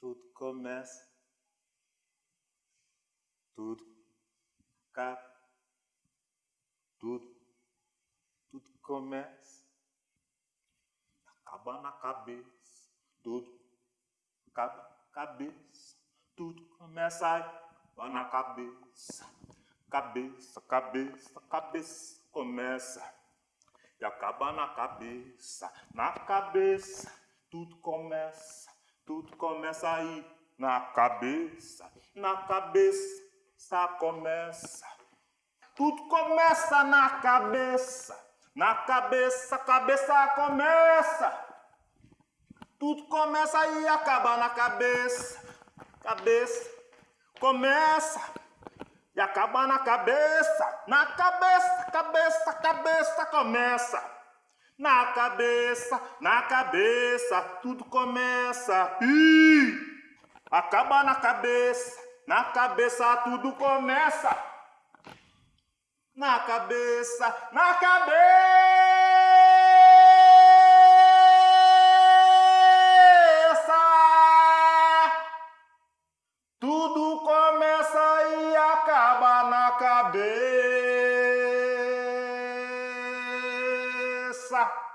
Tudo começa. Tudo acaba. Tudo. Tudo começa. Acaba na cabeça. Tudo acaba cabeça. Tudo começa aí. na cabeça. Cabeça, cabeça, cabeça. Começa e acaba na cabeça, na cabeça, tudo começa, tudo começa aí, na cabeça, na cabeça começa, tudo começa na cabeça, na cabeça, cabeça começa, tudo começa aí acaba na cabeça, cabeça começa. E acaba na cabeça, na cabeça, cabeça, cabeça começa. Na cabeça, na cabeça, tudo começa. Ih! Acaba na cabeça, na cabeça tudo começa. Na cabeça, na cabeça. Cabeça.